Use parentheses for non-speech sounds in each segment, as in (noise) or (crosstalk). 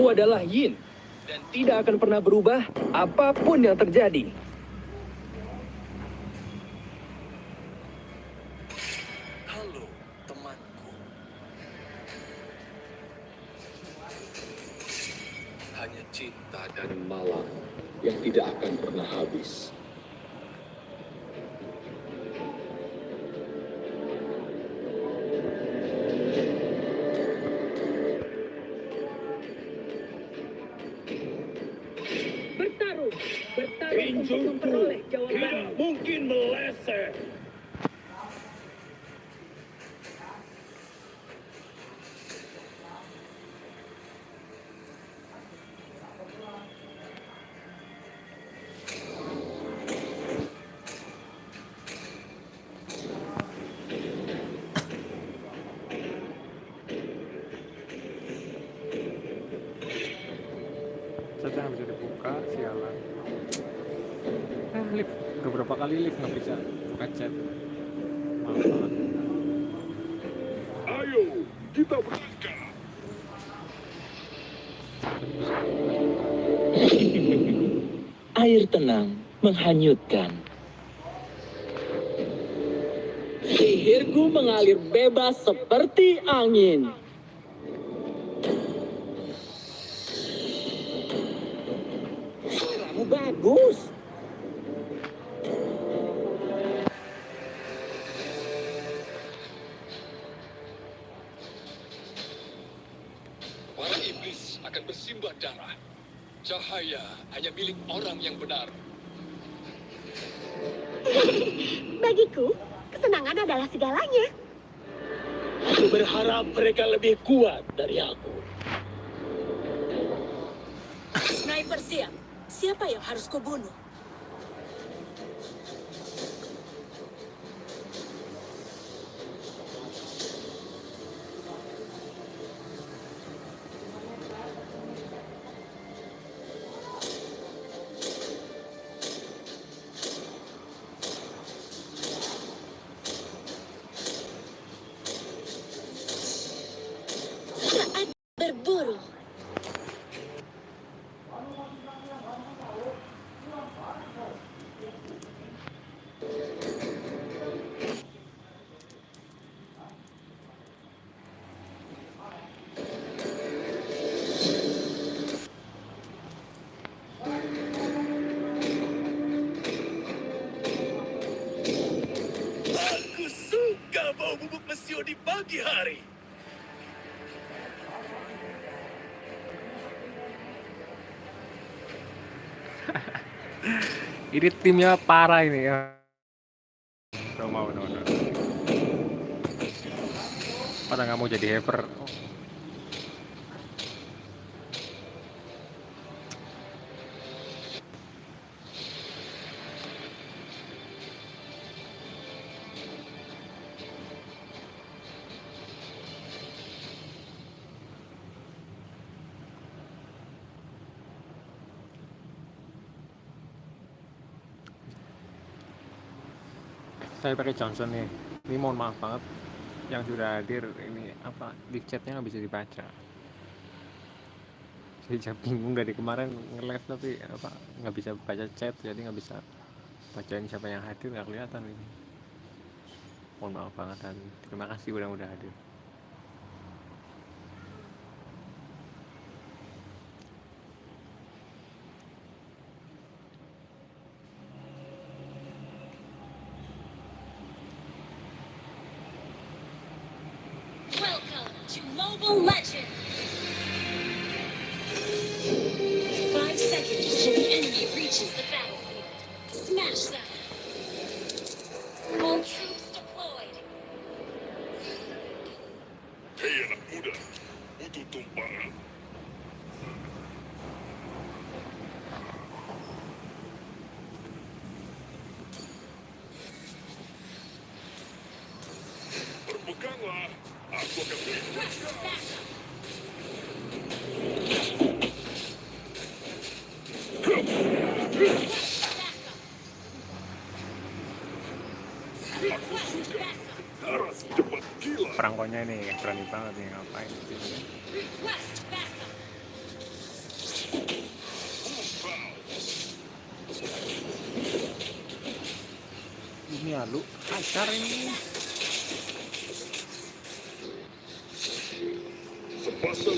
Aku adalah Yin dan tidak akan pernah berubah apa pun yang terjadi. Air tenang menghanyutkan. Sihirku mengalir bebas seperti angin. Lebih kuat dari aku. Sniper siap. Siapa yang harus kubunuh? (laughs) Ini timnya parah ini ya. Udah mau, udah, udah. Pada nggak mau jadi hacker. Saya pakai Johnson nih. Ini mohon maaf banget yang sudah hadir ini apa live chatnya nggak bisa dibaca. Saya bingung dari kemarin nge-live tapi apa nggak bisa baca chat jadi nggak bisa bacain siapa yang hadir nggak kelihatan ini. Mohon maaf banget dan terima kasih udah udah hadir. pokoknya ini berani banget nih ngapain ini alu pacar ini. Sebastian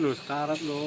lu sekarat lo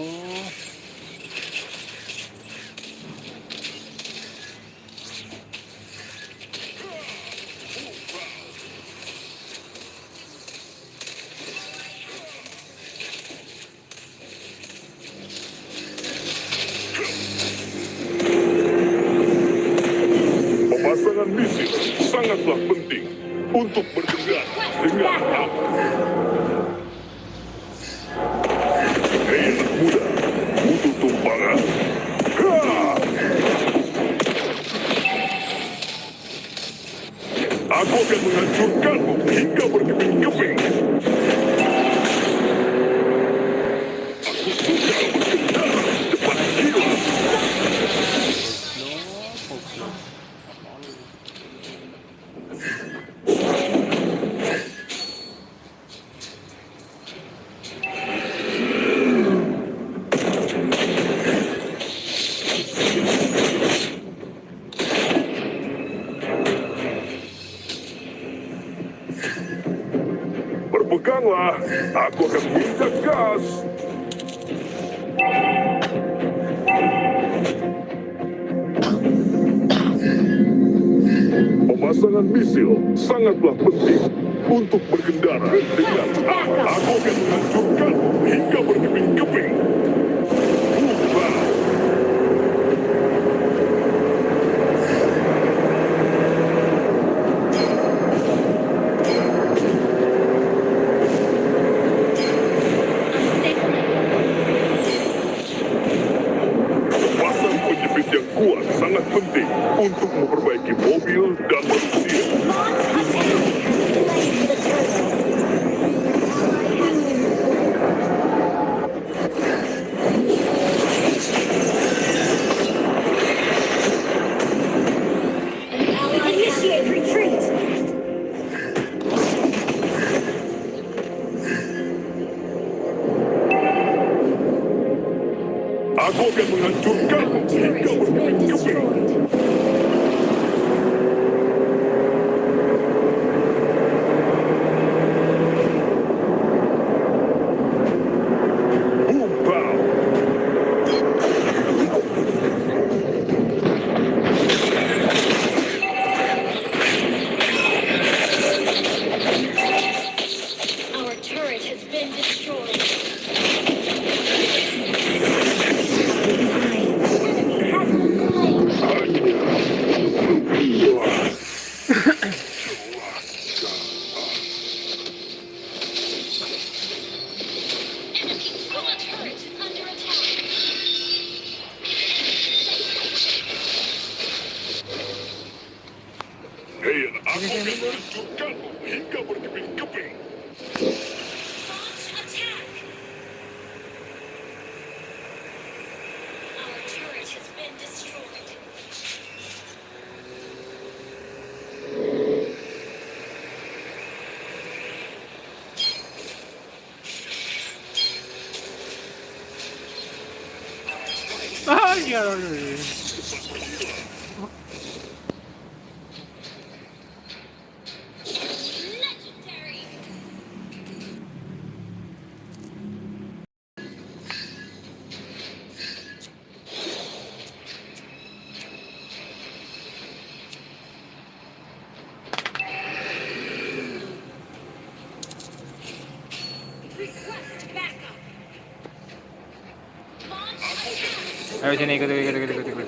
ayo sini ikut ikut ikut ikut ikut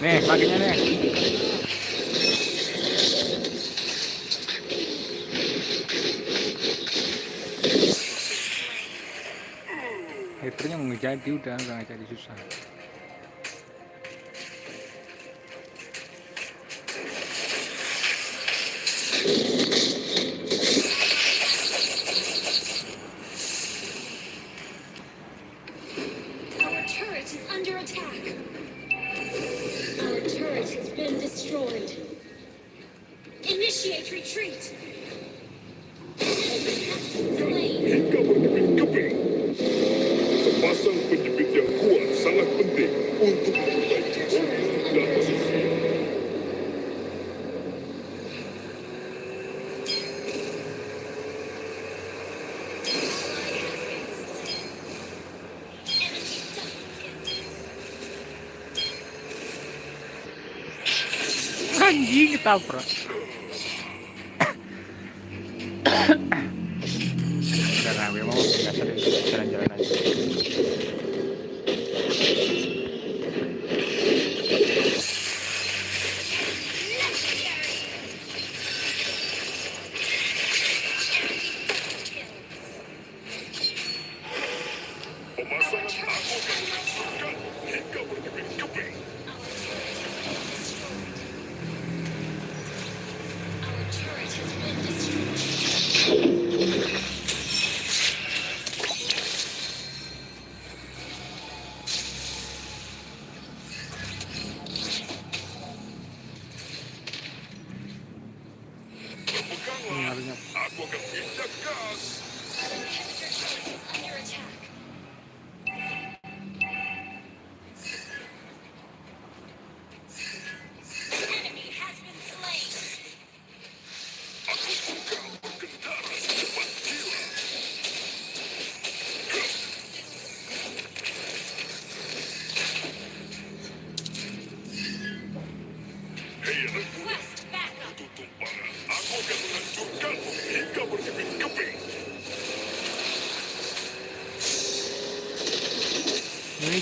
nih paginya nih. Hai, mau ngejadi udah nggak jadi susah. Tá pronto.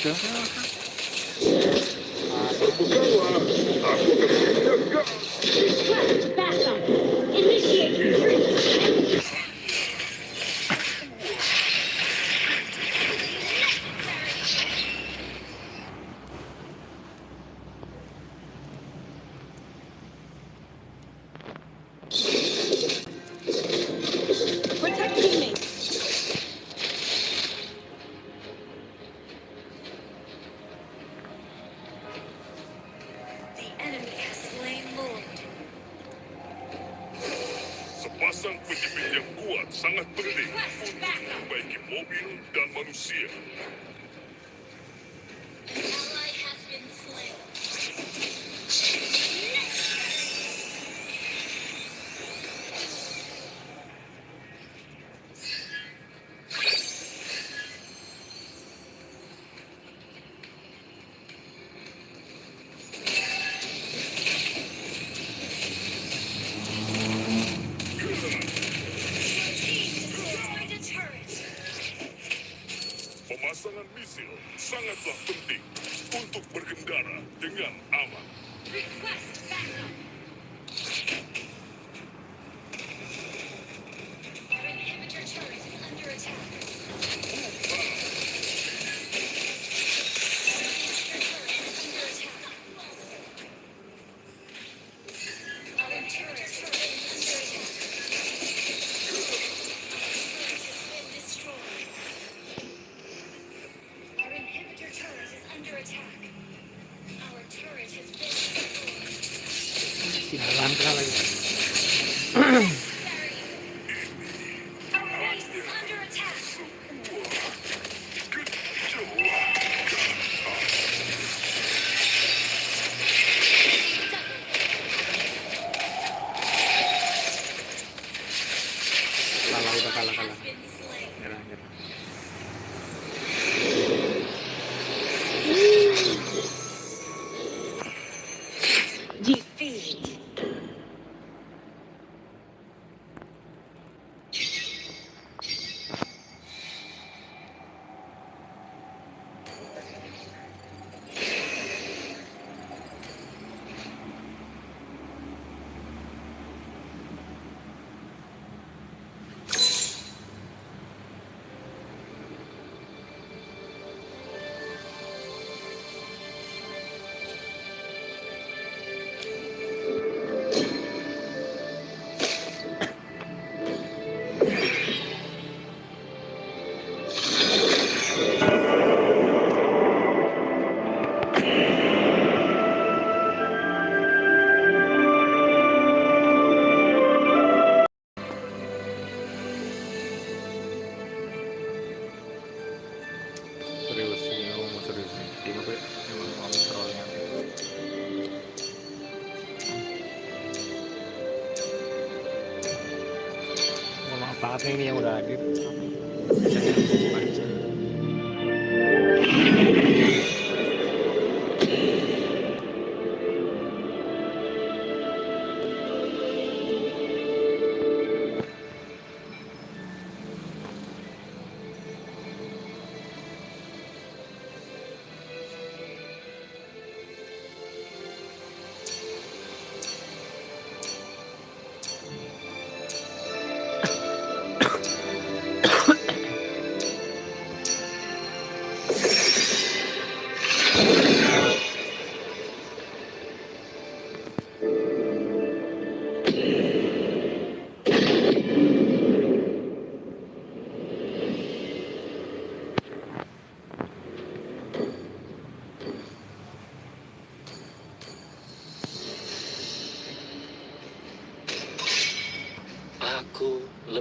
Yeah. It's been slick.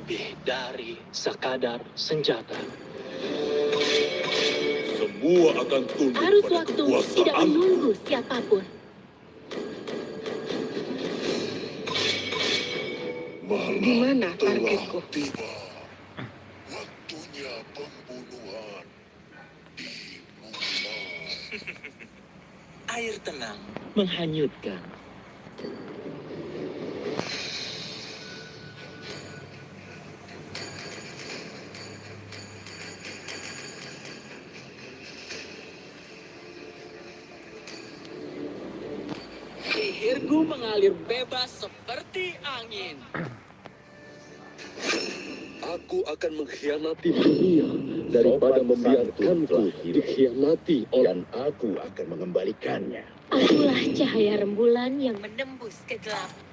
Lebih dari sekadar senjata. Semua akan tunduk Arus pada waktu tidak menunggu siapa pun. Di mana targetku? Tiba. Waktunya pembunuhan dimulai. Air tenang menghanyutkan. Mengkhianati dunia daripada membiarkanku dikhianati oleh Dan aku akan mengembalikannya. Akulah cahaya rembulan yang menembus kegelapan.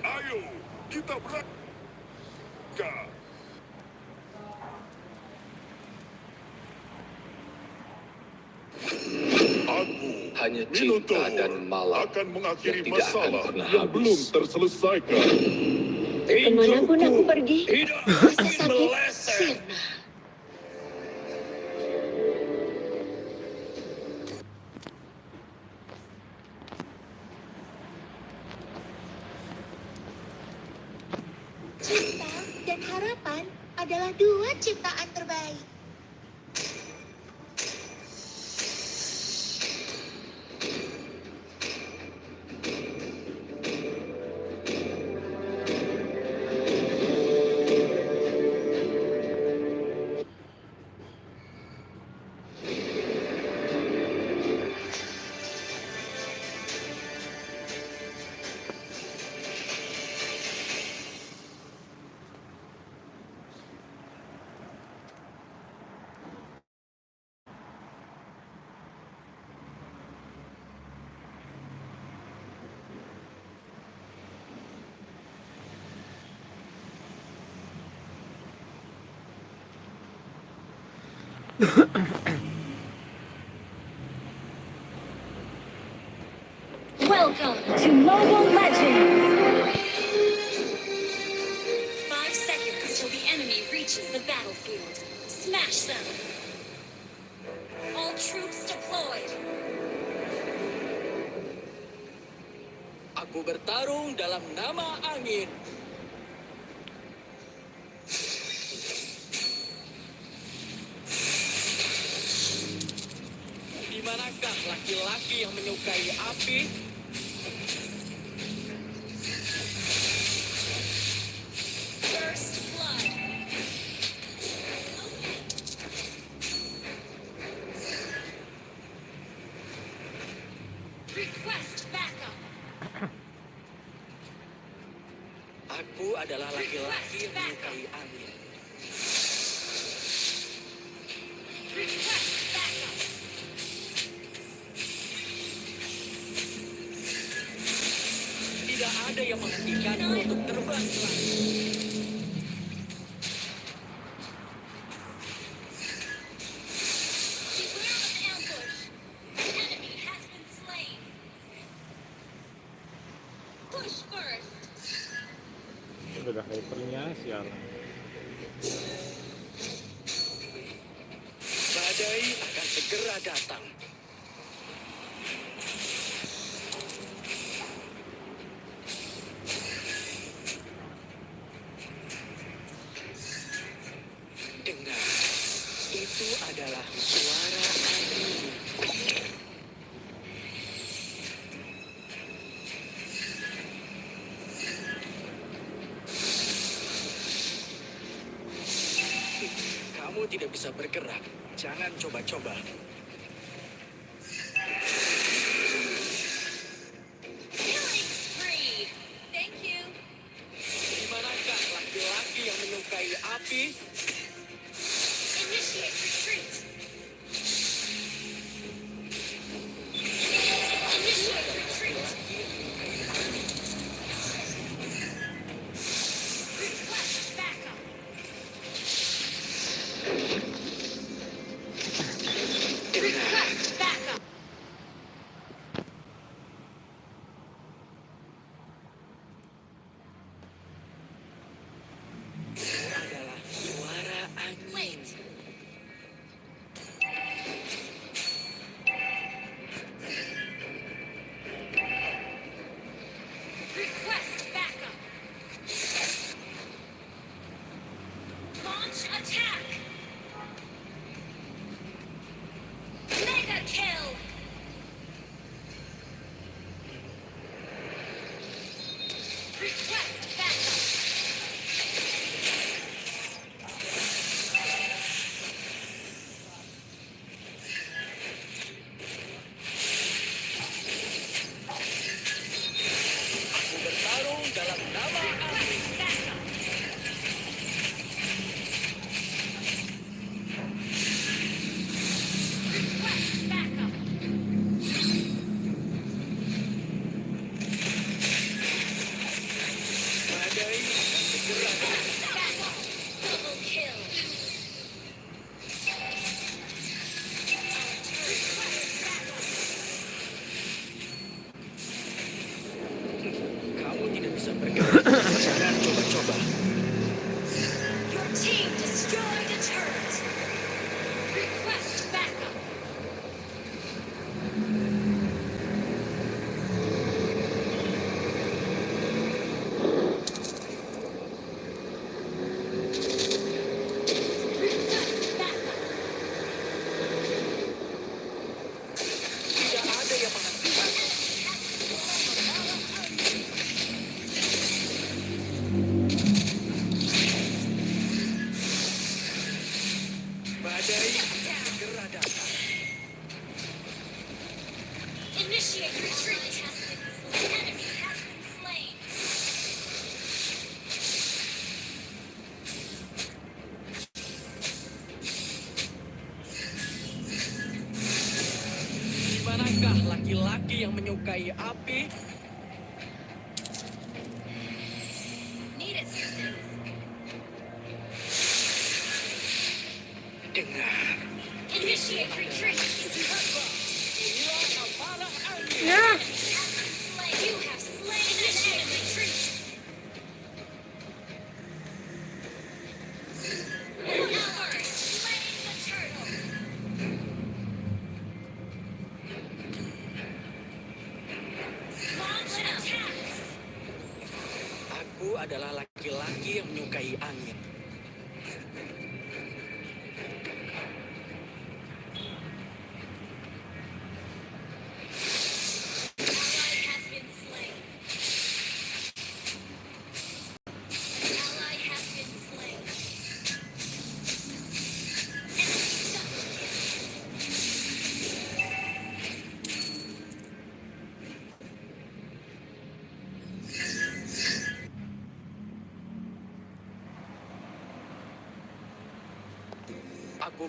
Ayo, kita berangkat. Aku Hanya cinta dan malam akan mengakhiri yang tidak akan masalah pernah yang habis. belum terselesaikan. Ke mana pun aku pergi, Tidak rasa sakit meleset. sirna. Menyukai api? First blood. Request backup. Aku adalah laki-laki yang menyukai angin. Request backup. Tidak ada yang menghentikanku untuk terbang ke langit. Beware of ambush. The enemy has been slain. Push first. udah hypernya sialan Badai akan segera datang. Dengar, itu adalah suara angin. Kamu tidak bisa bergerak. Jangan coba-coba. Killing spree. Thank you. Di manakah laki-laki yang menyukai api?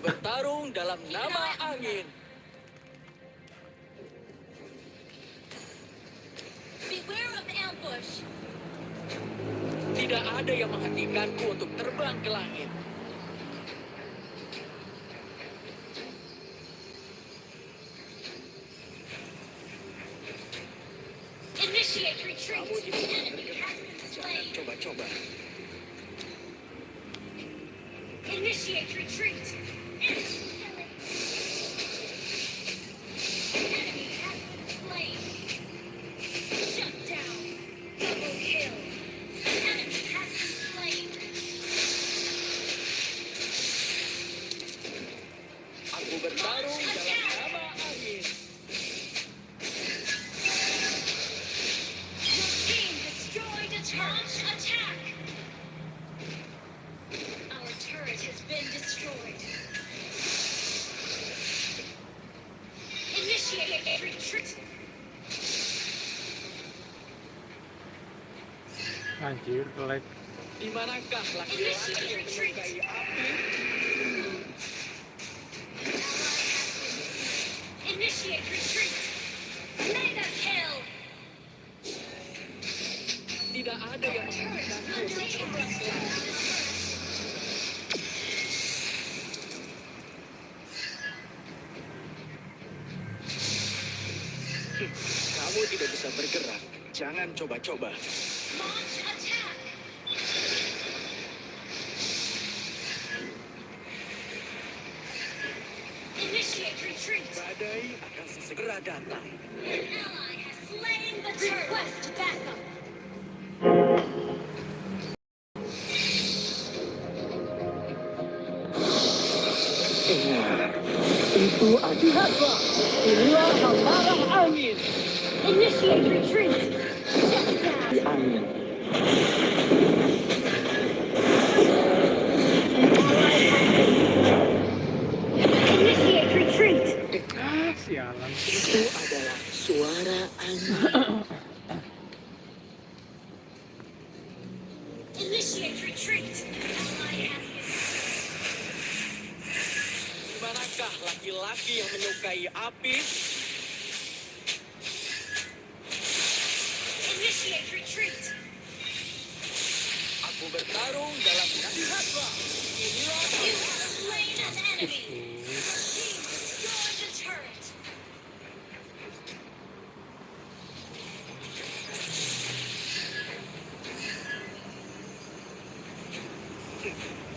bertarung dalam nama angin. Anjir, like. Di manakah laki-laki?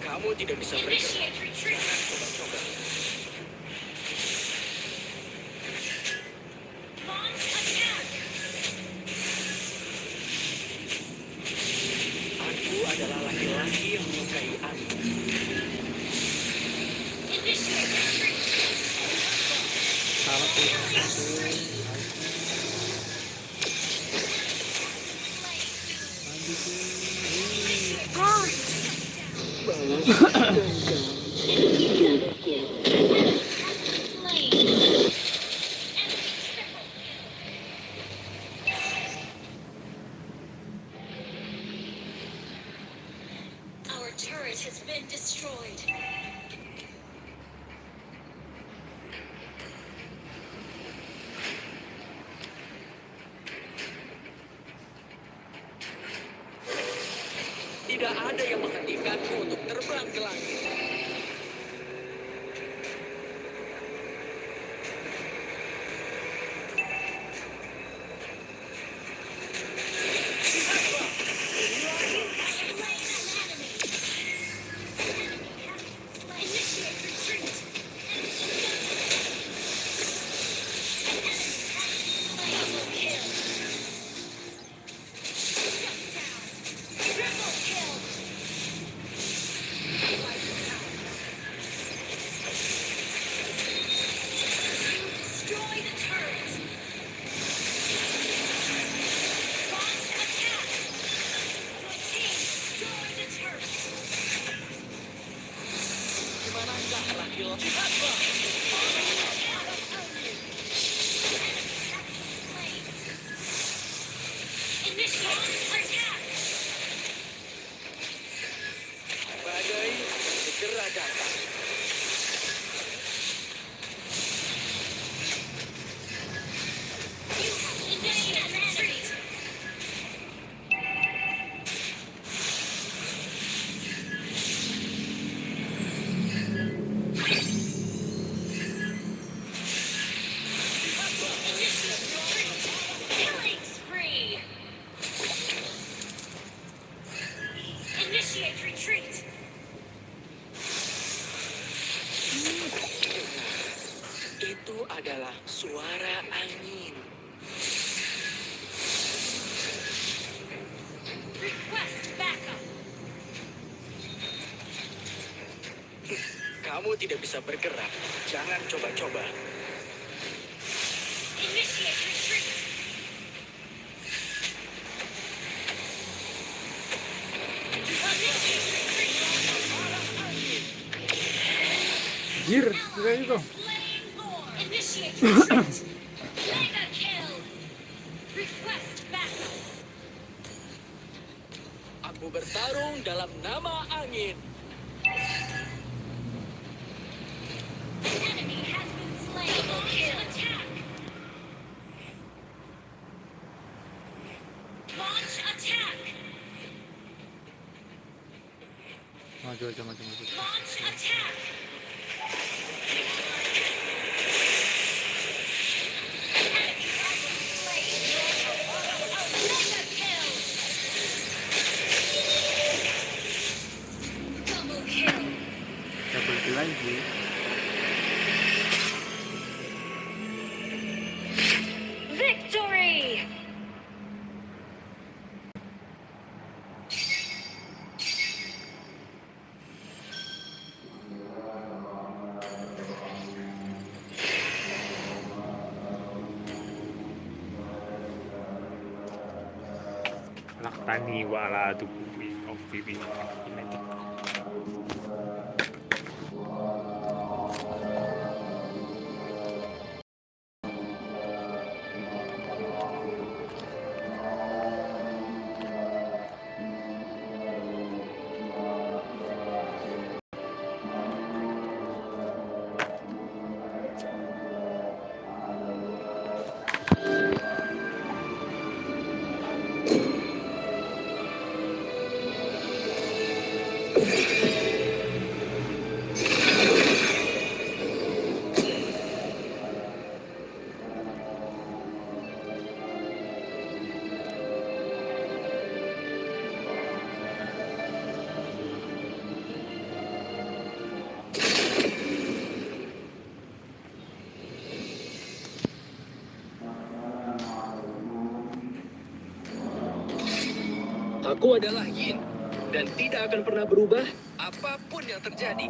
Kamu tidak bisa pergi. Coba-coba. bisa bergerak, jangan coba-coba. 맞아 맞아 맞아 맞아 Aku adalah Yin dan tidak akan pernah berubah apa pun yang terjadi.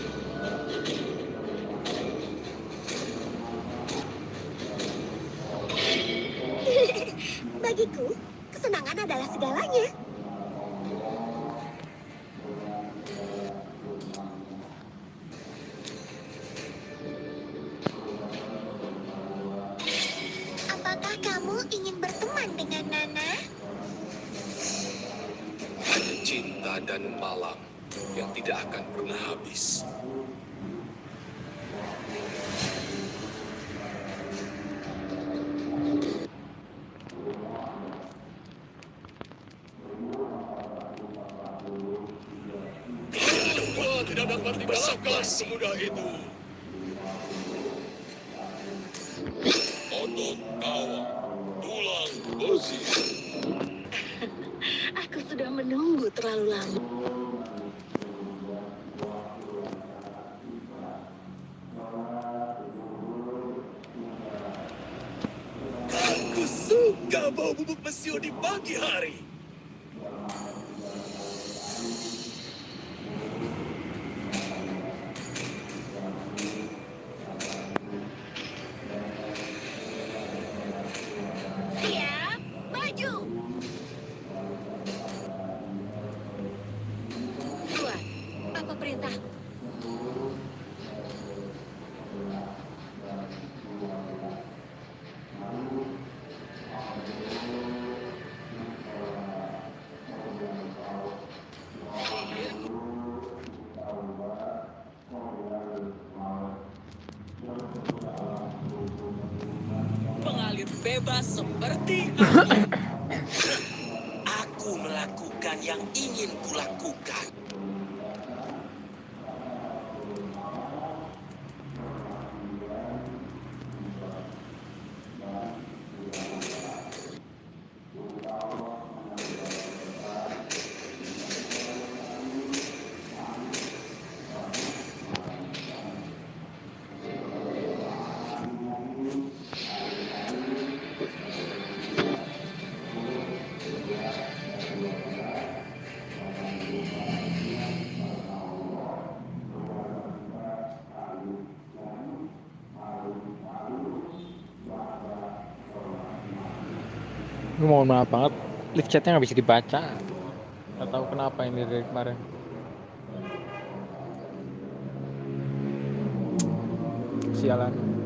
Kabau bubuk mesiu di pagi hari. mohon maaf banget. Lift chatnya nggak bisa dibaca. Nggak tahu kenapa ini dari kemarin. Sialan.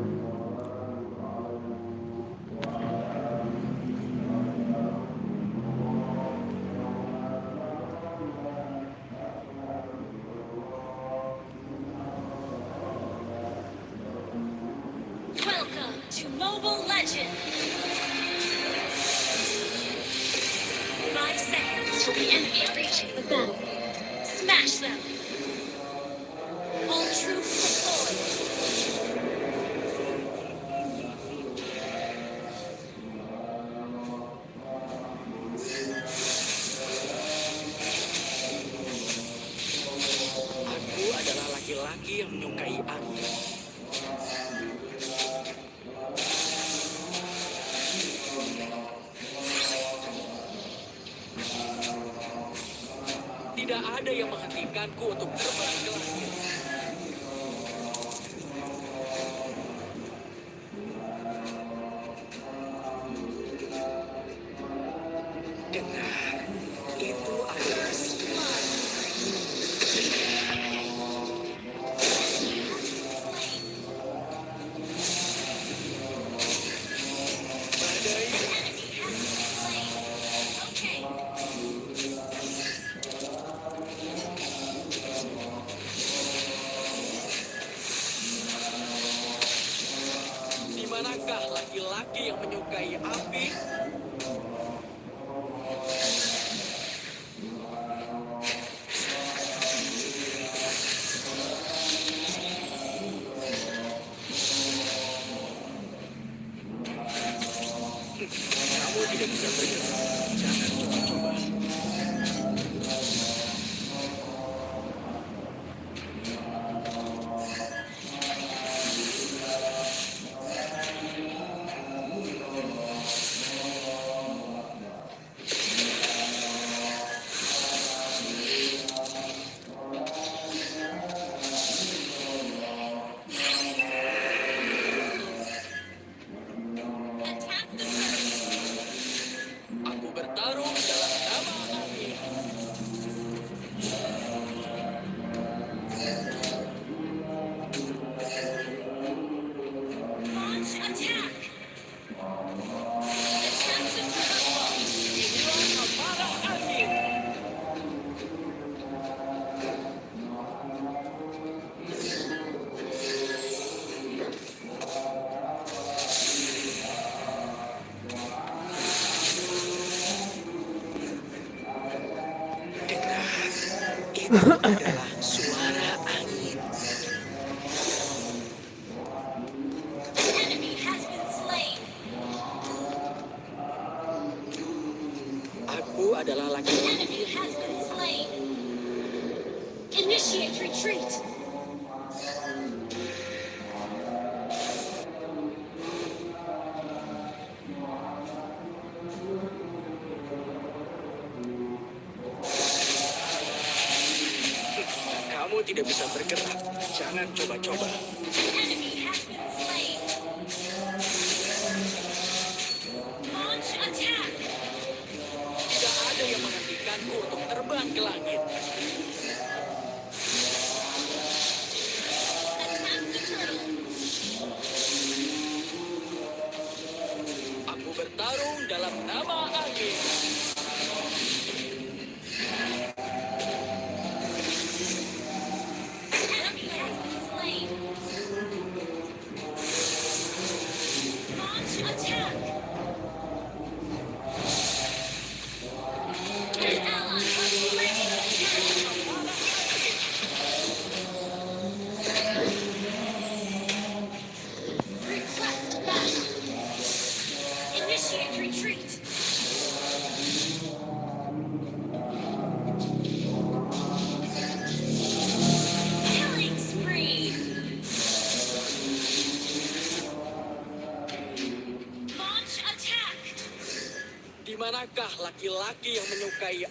Laki-laki yang menyukai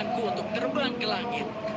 Aku untuk terbang ke langit.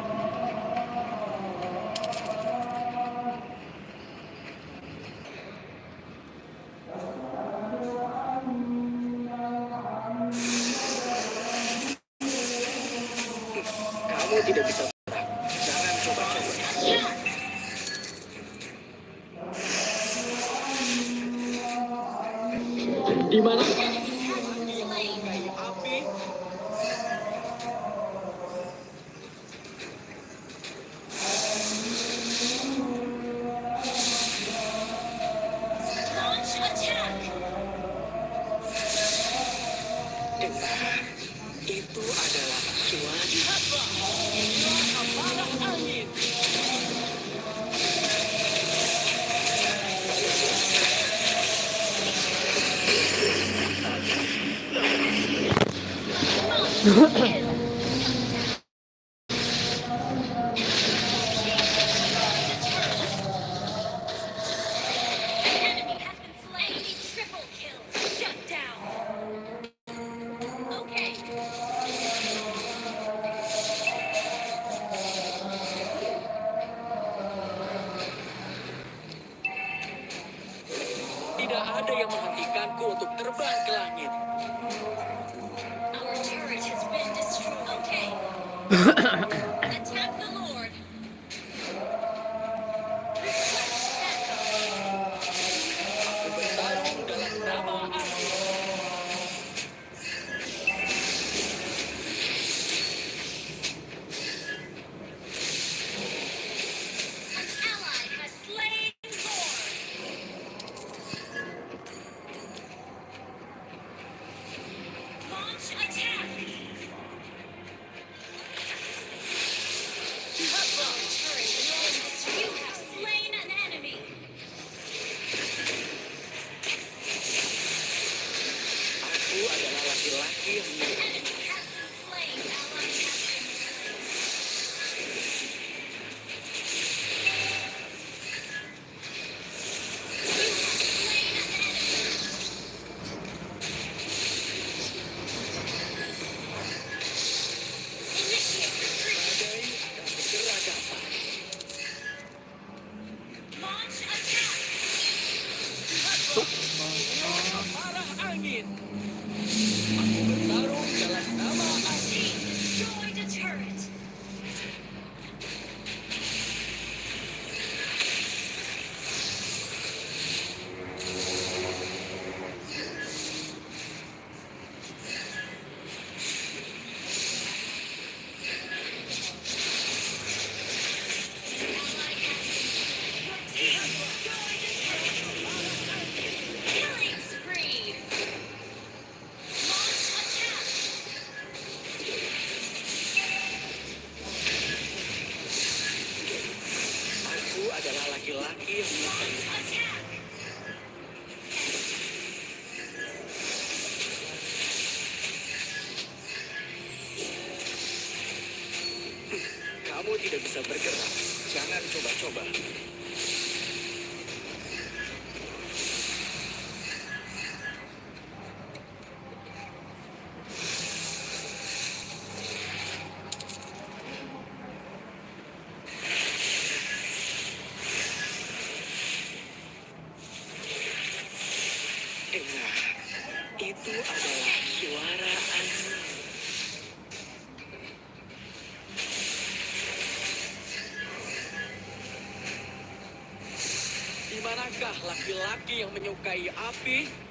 adalah laki-laki yang menyukai Kamu tidak bisa bergerak. Jangan coba-coba. you happy?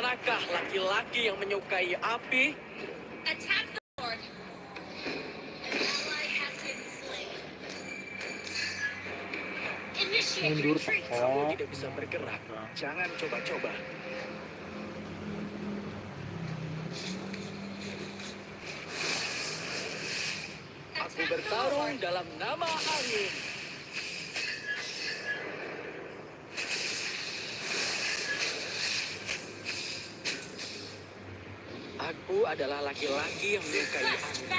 Manakah laki-laki yang menyukai api? Attack the Lord. Mundur. Kamu tidak bisa bergerak. Jangan coba-coba. Aku bertarung dalam nama angin. Aku adalah laki-laki yang menyukai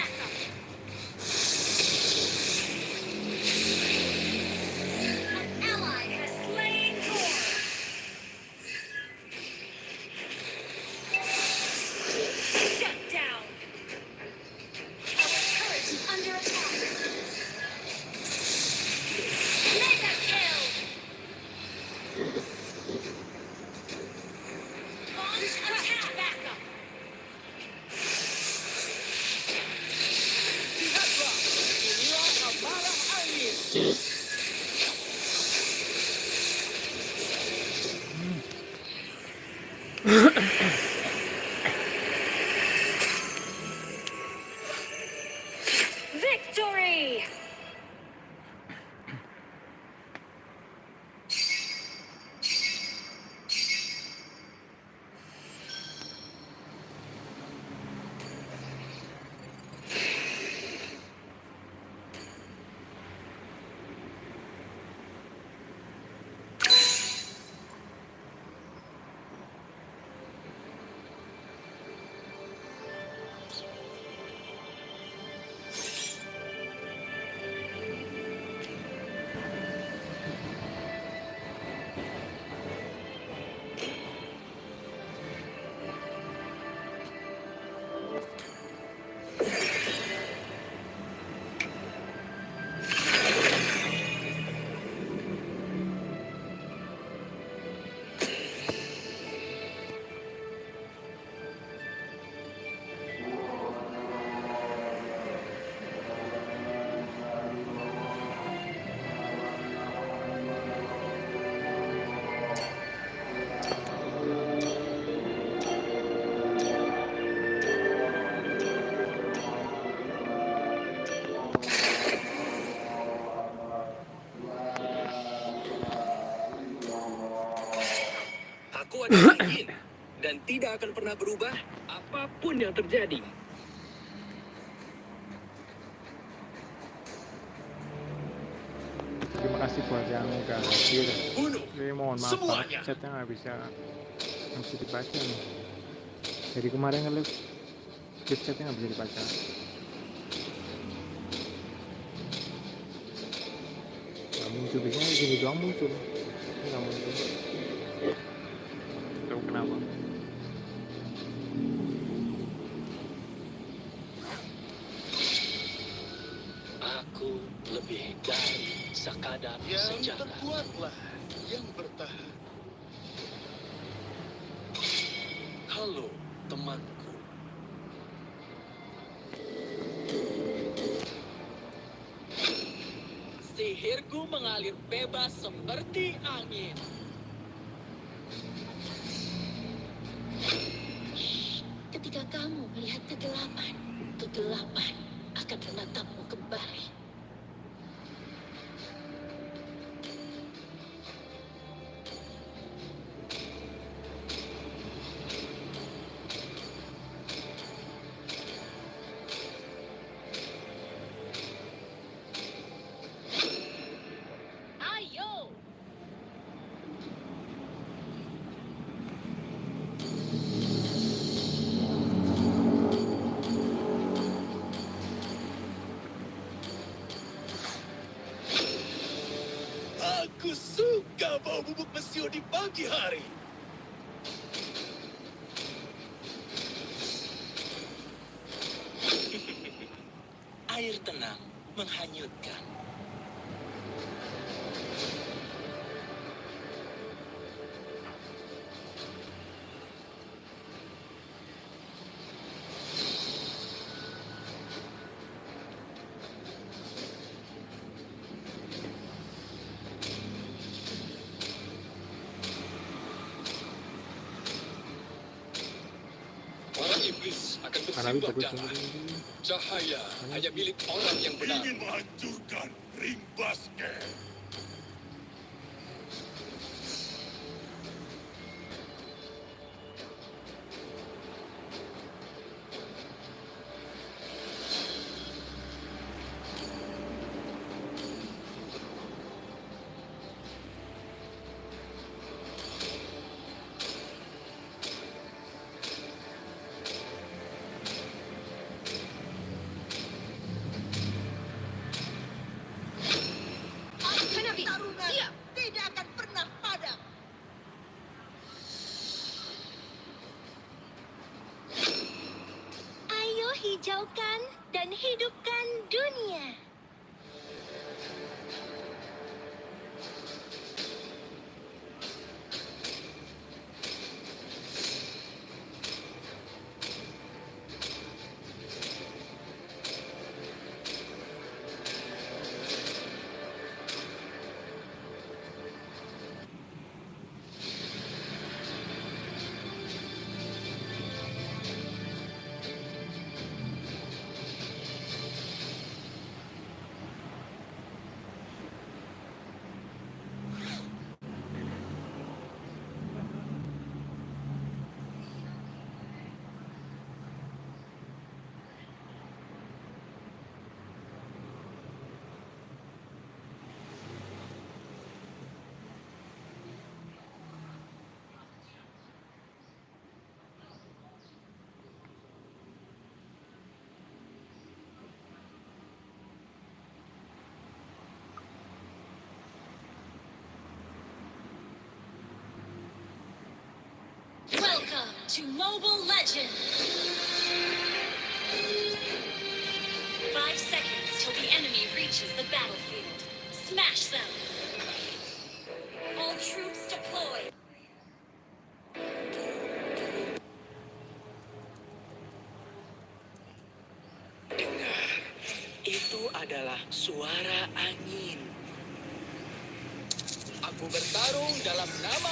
Angin (coughs) dan tidak akan pernah berubah apa pun yang terjadi. terima kasih buat yang udah hadir Jadi mohon maaf Semuanya. chatnya nggak bisa nggak bisa dibaca nih dari kemarin nge-live live chatnya nggak bisa dibaca nggak muncul biasanya di sini doang muncul sekadar Yang senjata. terkuatlah yang bertahan Halo, temanku. Sihirku mengalir bebas seperti angin. Ketika kamu melihat kegelapan, kegelapan mesio di pagi hari iblis akan bersimbah darah. Cahaya hanya milik orang yang benar. Ingin menghancurkan ring basket. To Mobile Legends! Five seconds till the enemy reaches the battlefield. Smash them! All troops deployed! Dengar, itu adalah suara angin. Aku bertarung dalam nama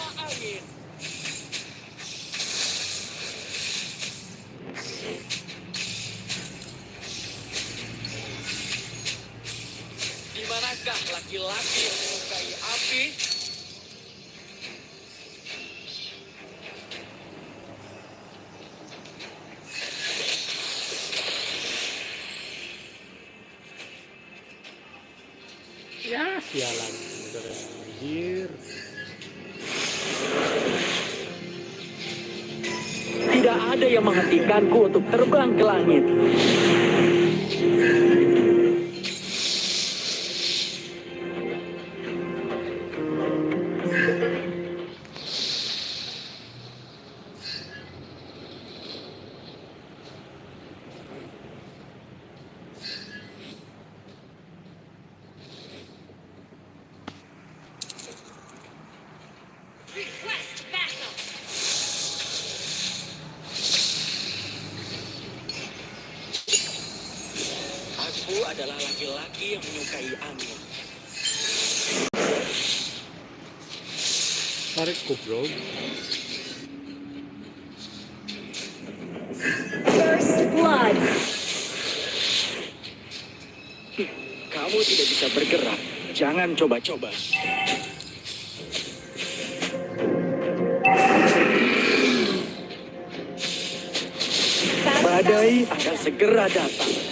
menghentikanku untuk terbang ke langit. Adalah laki-laki yang menyukai angin. Tarikku, bro. First Blood! Kamu tidak bisa bergerak. Jangan coba-coba. Badai akan segera datang.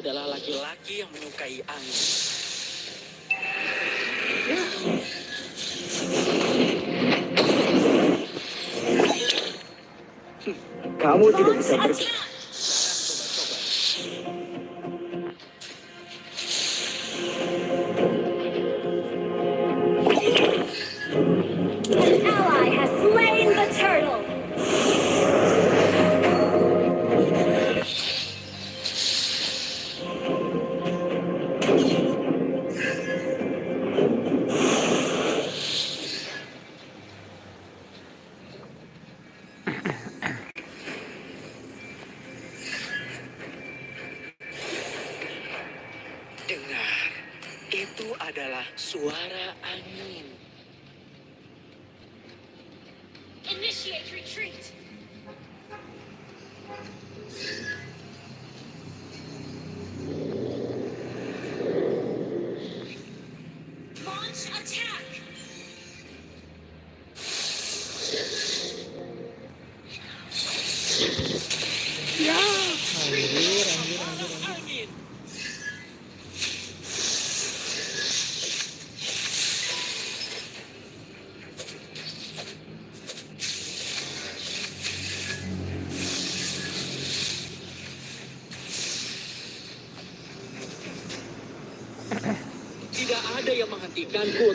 adalah laki-laki yang menyukai angin. Kamu tidak bisa berpikir. Cancún.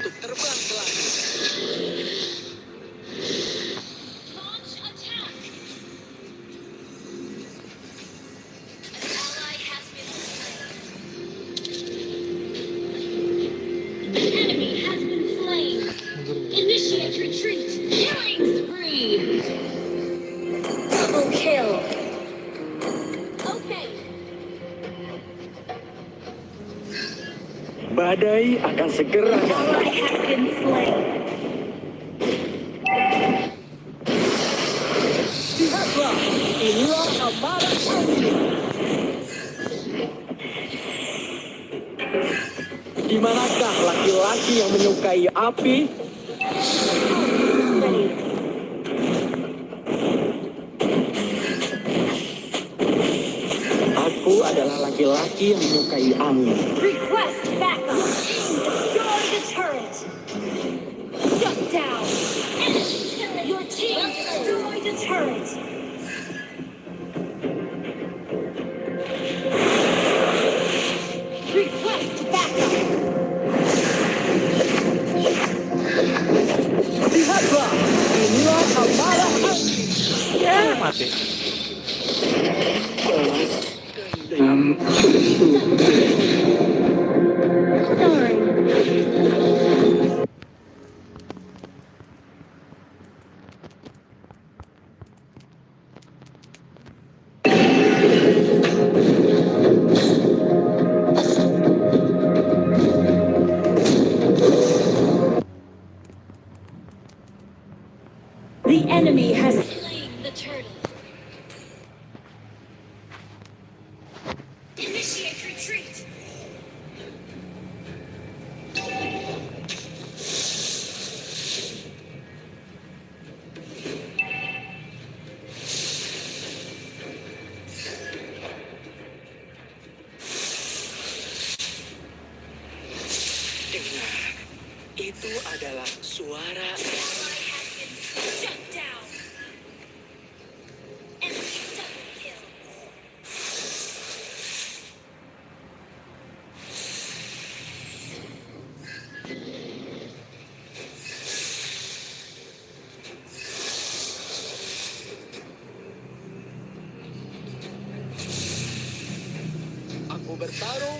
despertaron.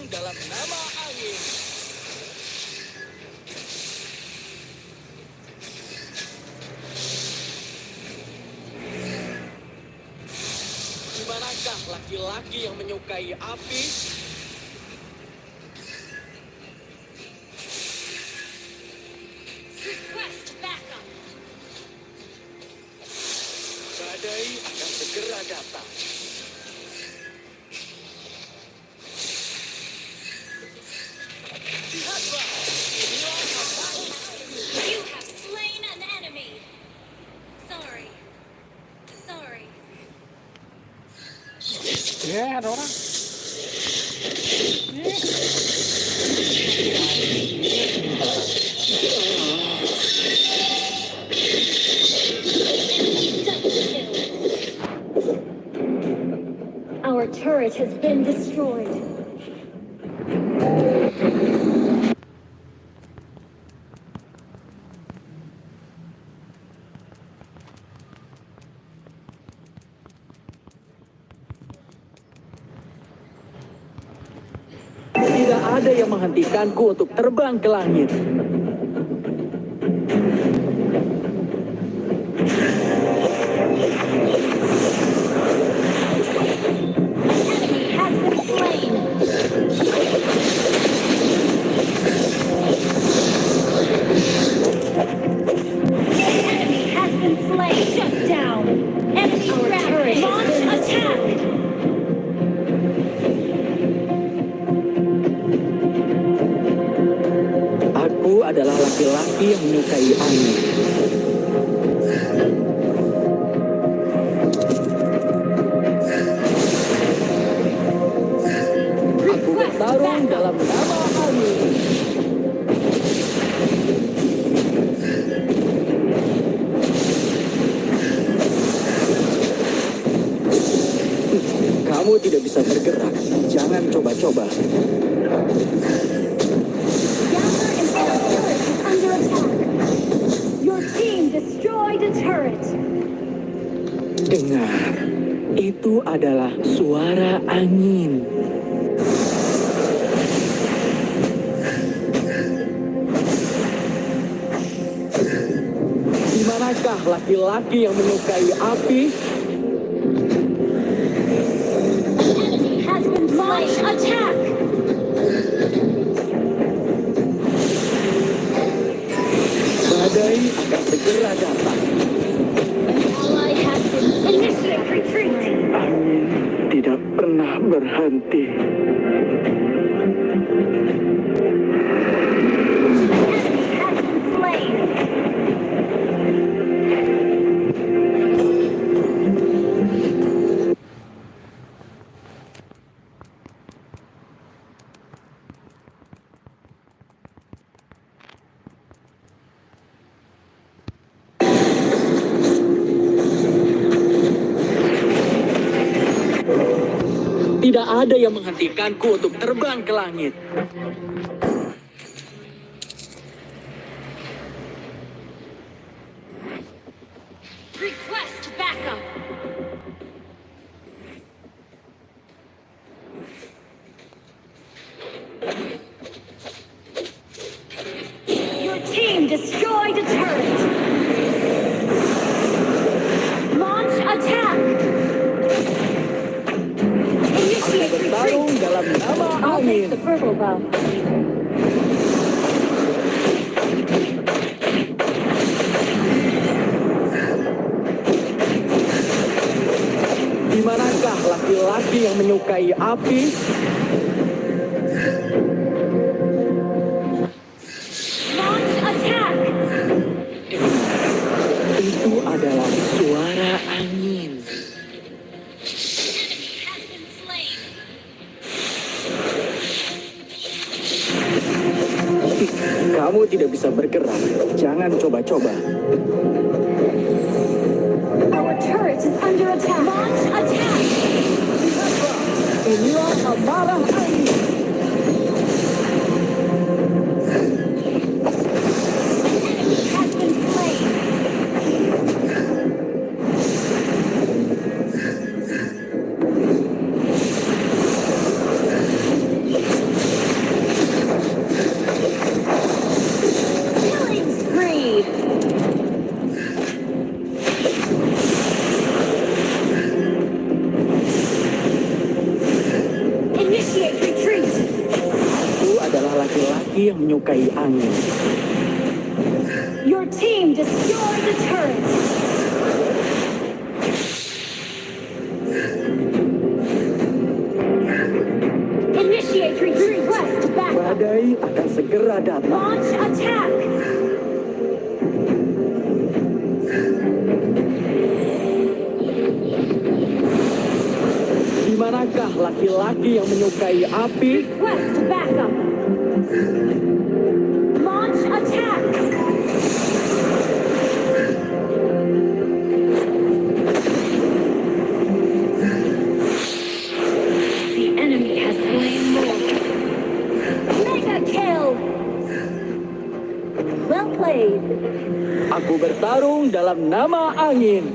keinginanku untuk terbang ke langit. DKI api. Badai akan segera datang. Angin tidak pernah berhenti. yang menghentikanku untuk terbang ke langit. 不该案你 Aku bertarung dalam nama angin.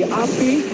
api.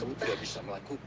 Kamu tidak bisa melakukan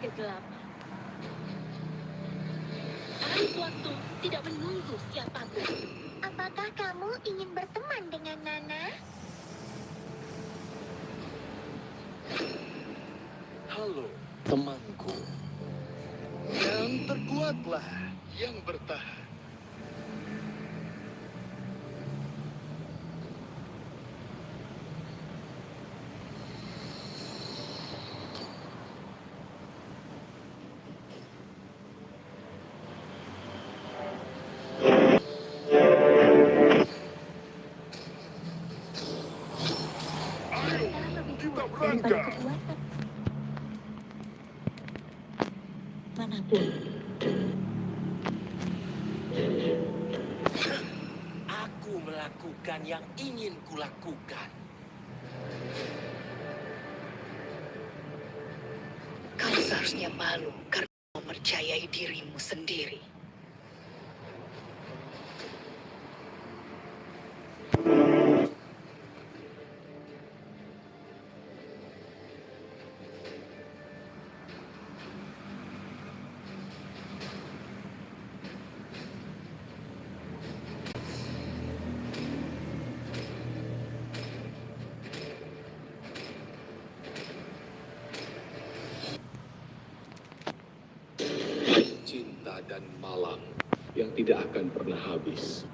kegelapan. Arus waktu tidak menunggu siapa pun. Apakah kamu ingin berteman dengan Nana? Halo, temanku. Yang terkuatlah yang bertahan. Kulakukan. Kau seharusnya malu karena mempercayai dirimu sendiri. Cinta dan malam yang tidak akan pernah habis.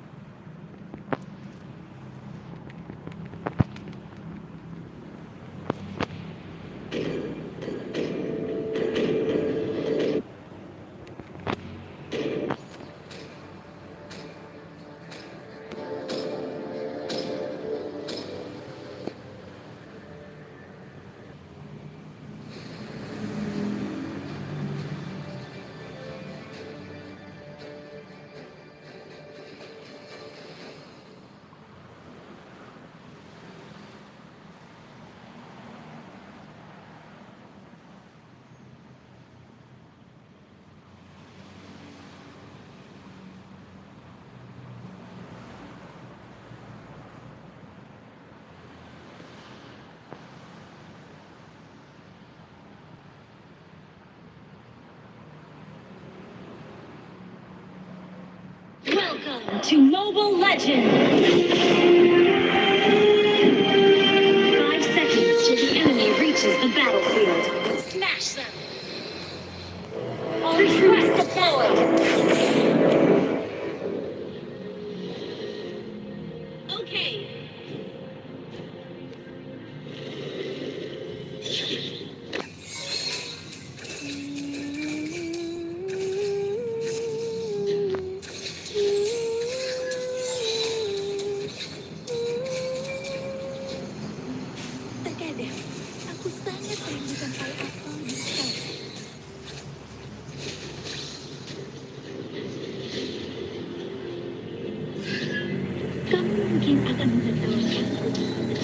Mobile Legends! Kamu mungkin akan menertawakanku, tetapi aku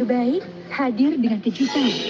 terbaik hadir dengan kejutan.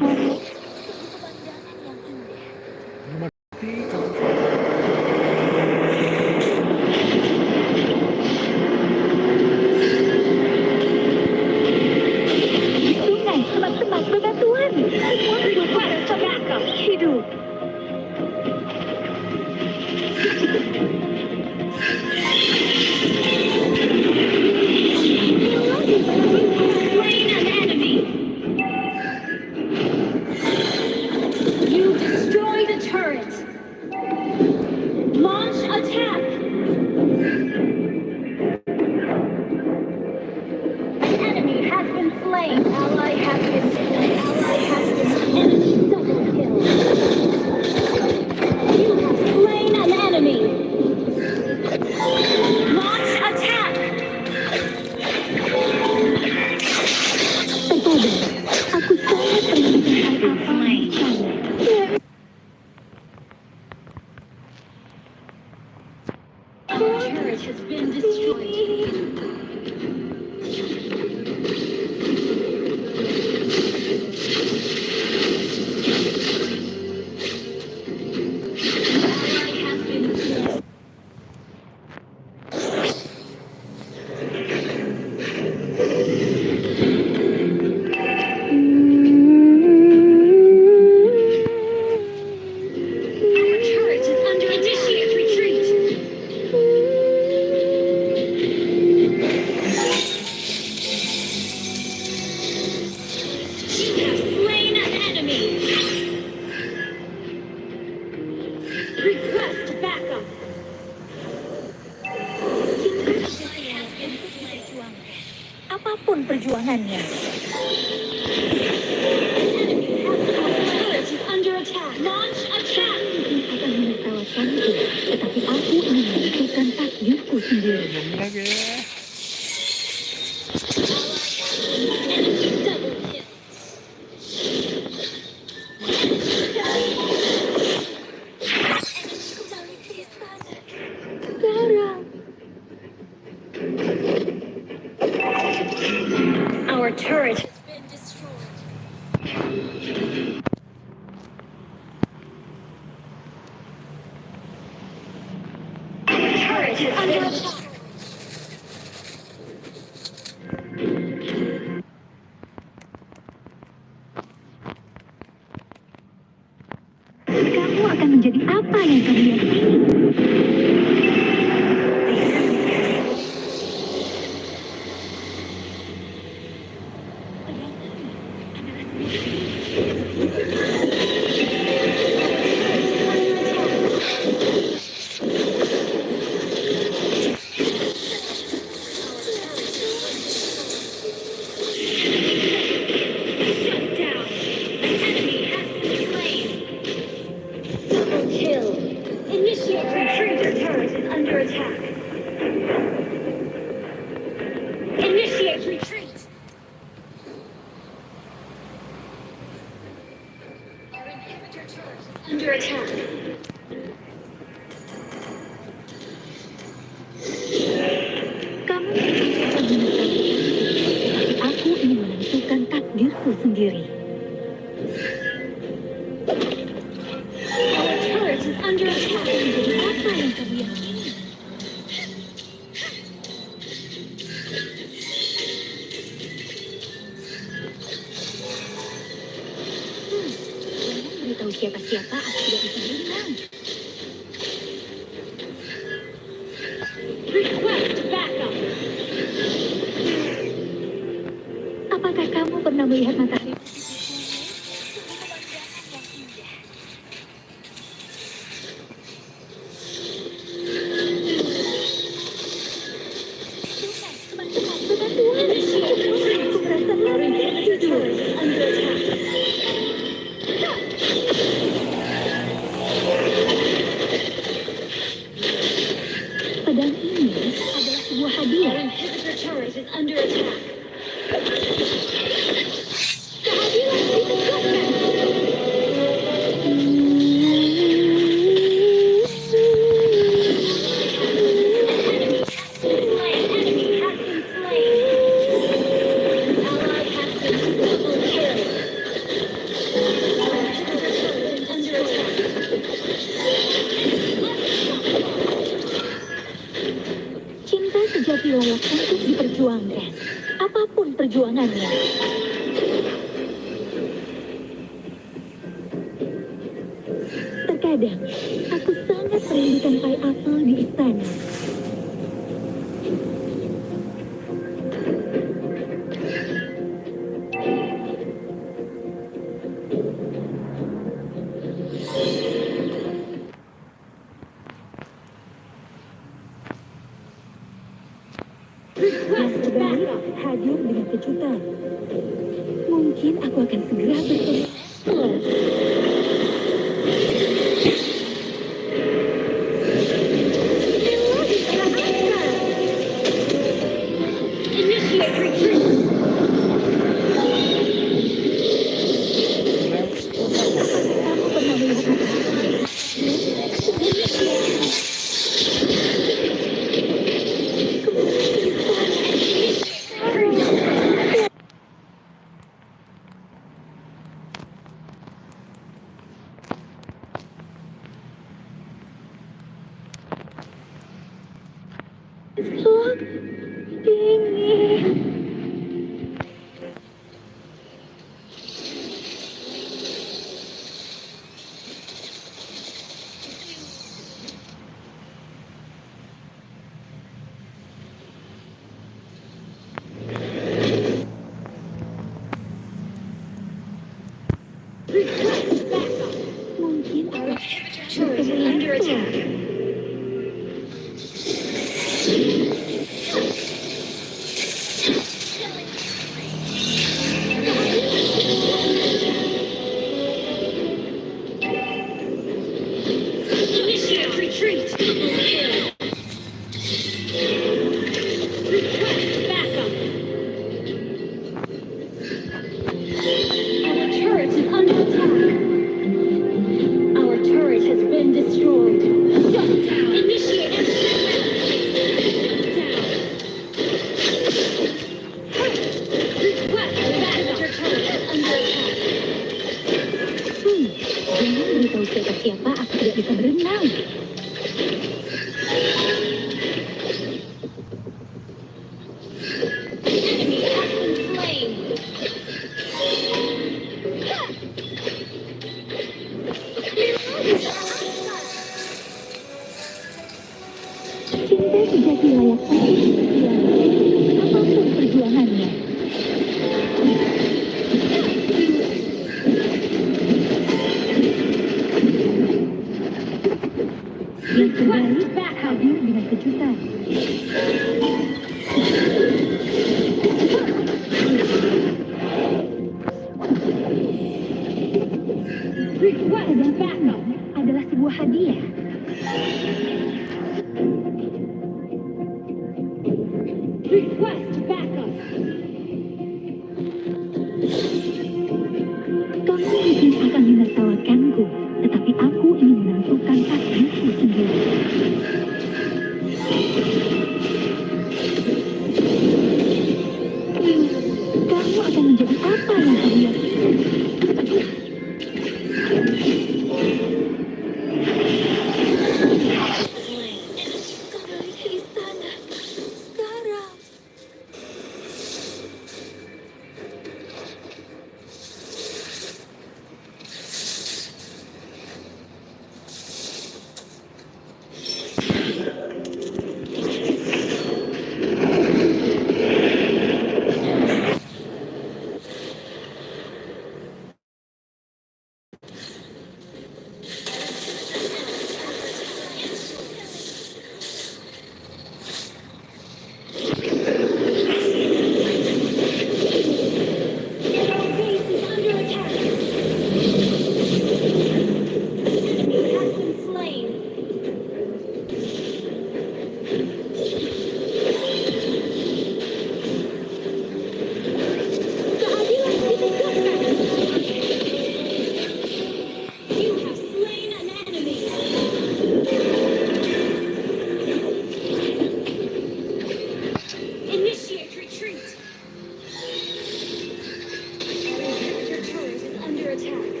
attack.